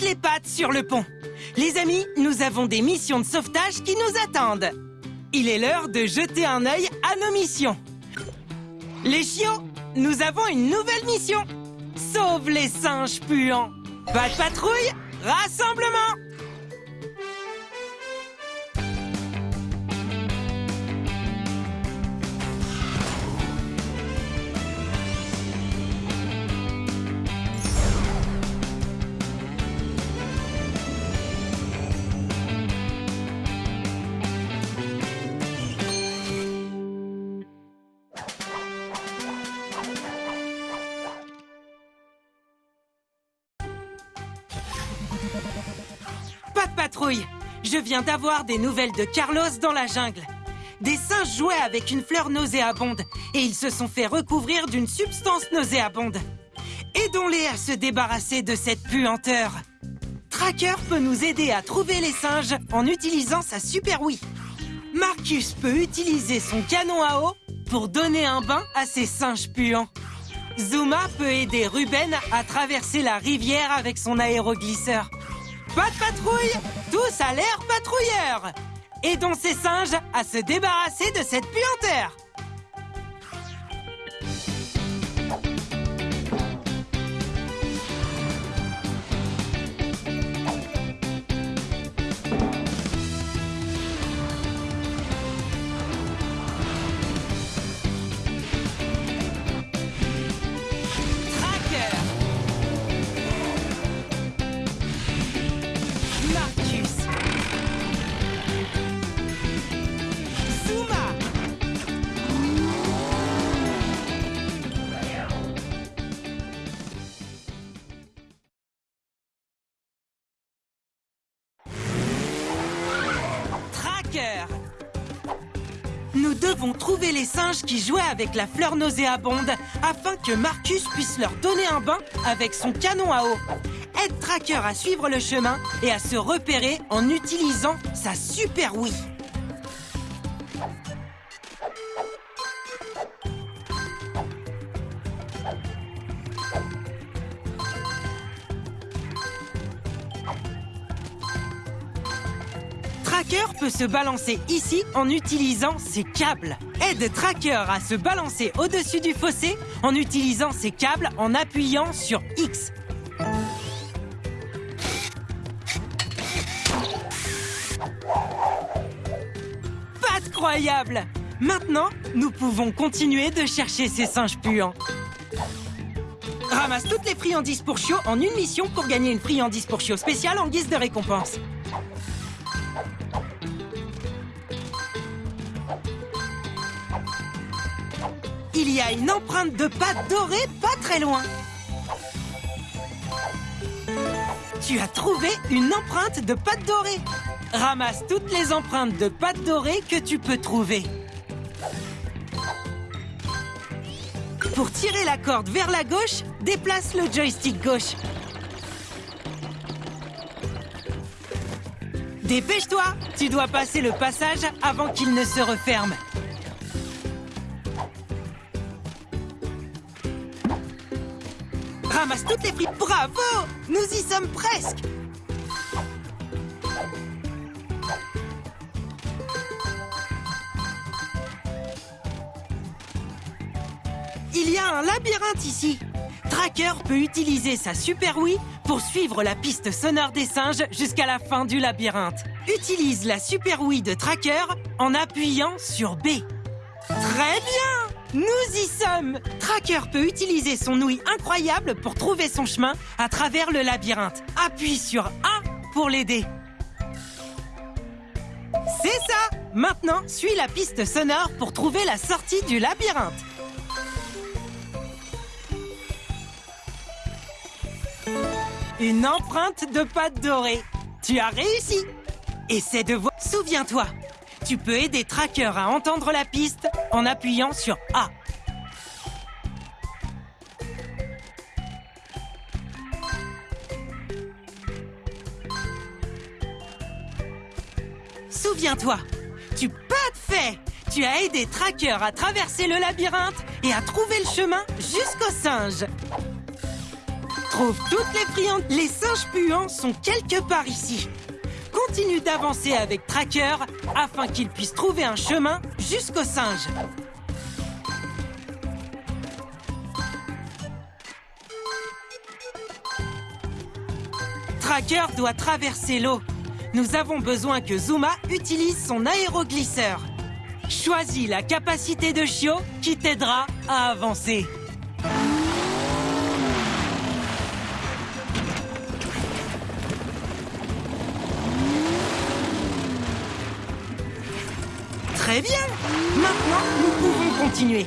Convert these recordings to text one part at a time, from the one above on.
les pattes sur le pont. Les amis, nous avons des missions de sauvetage qui nous attendent. Il est l'heure de jeter un œil à nos missions. Les chiots, nous avons une nouvelle mission. Sauve les singes puants. Pas de patrouille, rassemblement Pas de patrouille Je viens d'avoir des nouvelles de Carlos dans la jungle. Des singes jouaient avec une fleur nauséabonde et ils se sont fait recouvrir d'une substance nauséabonde. Aidons-les à se débarrasser de cette puanteur. Tracker peut nous aider à trouver les singes en utilisant sa super Wii. Marcus peut utiliser son canon à eau pour donner un bain à ces singes puants. Zuma peut aider Ruben à traverser la rivière avec son aéroglisseur. Pas de patrouille Tous à l'air patrouilleurs Aidons ces singes à se débarrasser de cette puanteur devons trouver les singes qui jouaient avec la fleur nauséabonde afin que Marcus puisse leur donner un bain avec son canon à eau. Aide Tracker à suivre le chemin et à se repérer en utilisant sa super Wii. Tracker peut se balancer ici en utilisant ses câbles. Aide Tracker à se balancer au-dessus du fossé en utilisant ses câbles en appuyant sur X. Pas croyable Maintenant, nous pouvons continuer de chercher ces singes puants. Ramasse toutes les friandises pour chiots en une mission pour gagner une friandise pour chiots spéciale en guise de récompense. Il y a une empreinte de pâte dorée pas très loin. Tu as trouvé une empreinte de pâte dorée. Ramasse toutes les empreintes de pâte dorée que tu peux trouver. Pour tirer la corde vers la gauche, déplace le joystick gauche. Dépêche-toi, tu dois passer le passage avant qu'il ne se referme. Ramasse toutes les frites. Bravo Nous y sommes presque Il y a un labyrinthe ici. Tracker peut utiliser sa Super Wii pour suivre la piste sonore des singes jusqu'à la fin du labyrinthe. Utilise la Super Wii de Tracker en appuyant sur B. Très bien Nous y sommes Tracker peut utiliser son ouïe incroyable pour trouver son chemin à travers le labyrinthe. Appuie sur A pour l'aider. C'est ça Maintenant, suis la piste sonore pour trouver la sortie du labyrinthe. Une empreinte de pâte dorée. Tu as réussi. Essaie de voir. Souviens-toi, tu peux aider Tracker à entendre la piste en appuyant sur A. Souviens-toi, tu pas de fait. Tu as aidé Tracker à traverser le labyrinthe et à trouver le chemin jusqu'au singe. Trouve toutes les friandes. Les singes puants sont quelque part ici. Continue d'avancer avec Tracker afin qu'il puisse trouver un chemin jusqu'au singe. Tracker doit traverser l'eau. Nous avons besoin que Zuma utilise son aéroglisseur. Choisis la capacité de Chio qui t'aidera à avancer. Très bien Maintenant, nous pouvons continuer.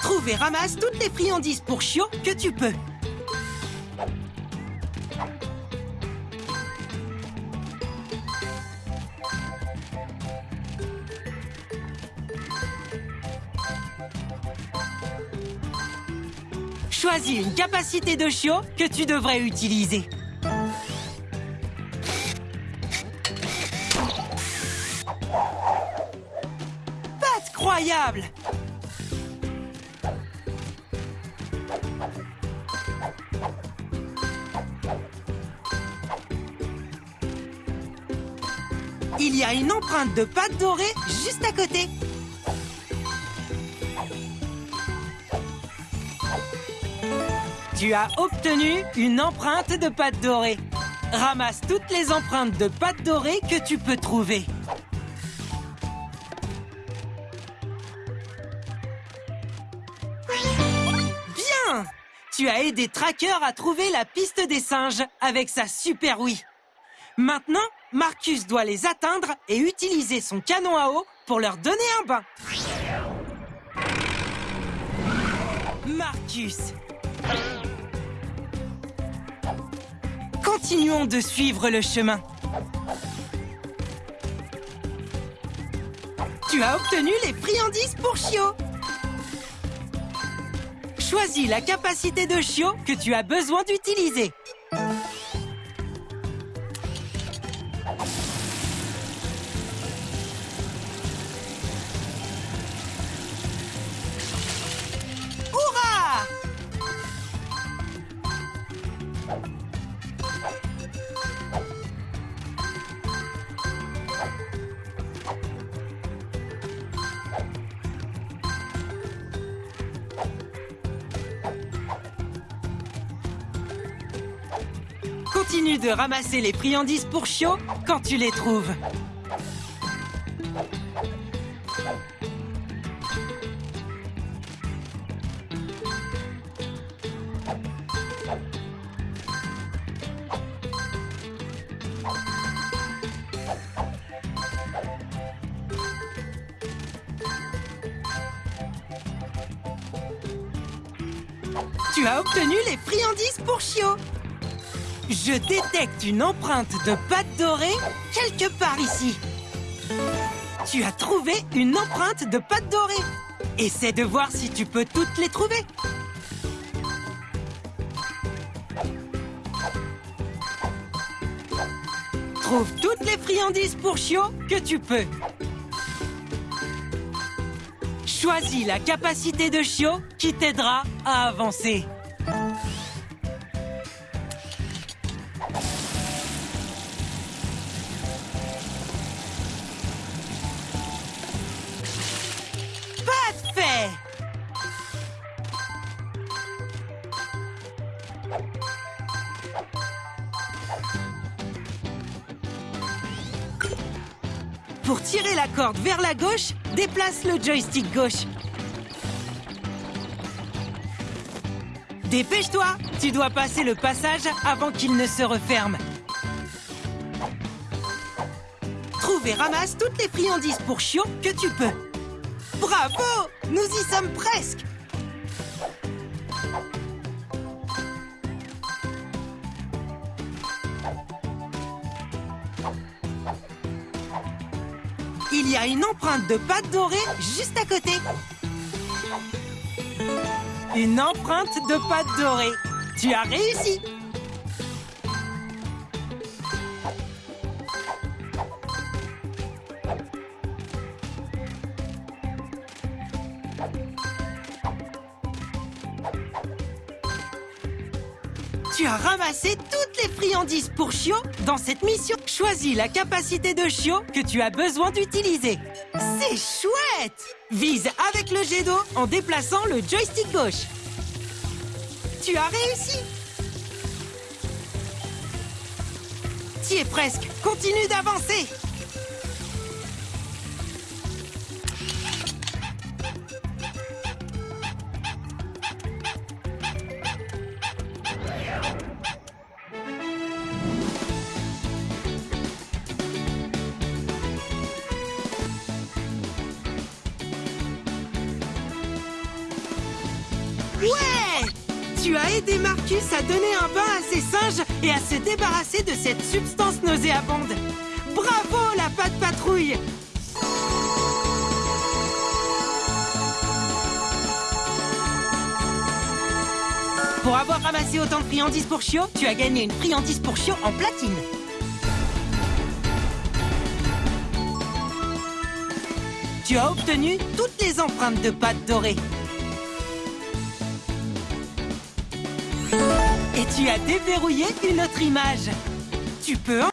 Trouve et ramasse toutes les friandises pour Chio que tu peux. Une capacité de Chio que tu devrais utiliser. Pas croyable Il y a une empreinte de pâte dorée juste à côté. Tu as obtenu une empreinte de pâte dorée. Ramasse toutes les empreintes de pâte dorée que tu peux trouver. Bien Tu as aidé Tracker à trouver la piste des singes avec sa super oui. Maintenant, Marcus doit les atteindre et utiliser son canon à eau pour leur donner un bain. Marcus Continuons de suivre le chemin. Tu as obtenu les friandises pour Chio. Choisis la capacité de Chio que tu as besoin d'utiliser. Continue de ramasser les friandises pour Chio quand tu les trouves. Tu as obtenu les friandises pour Chio. Je détecte une empreinte de pâte dorée quelque part ici. Tu as trouvé une empreinte de pâte dorée. Essaie de voir si tu peux toutes les trouver. Trouve toutes les friandises pour Chio que tu peux. Choisis la capacité de Chio qui t'aidera à avancer. Pour tirer la corde vers la gauche, déplace le joystick gauche. Dépêche-toi Tu dois passer le passage avant qu'il ne se referme. Trouve et ramasse toutes les friandises pour Chio que tu peux. Bravo Nous y sommes presque y a une empreinte de pâte dorée juste à côté. Une empreinte de pâte dorée. Tu as réussi. Ramassé toutes les friandises pour Chio dans cette mission. Choisis la capacité de Chio que tu as besoin d'utiliser. C'est chouette Vise avec le jet d'eau en déplaçant le joystick gauche. Tu as réussi Tu es presque. Continue d'avancer Ouais Tu as aidé Marcus à donner un bain à ses singes et à se débarrasser de cette substance nauséabonde. Bravo, la patte patrouille Pour avoir ramassé autant de friandises pour Chio, tu as gagné une friandise pour Chio en platine. Tu as obtenu toutes les empreintes de pâte dorée. Tu as déverrouillé une autre image. Tu peux en...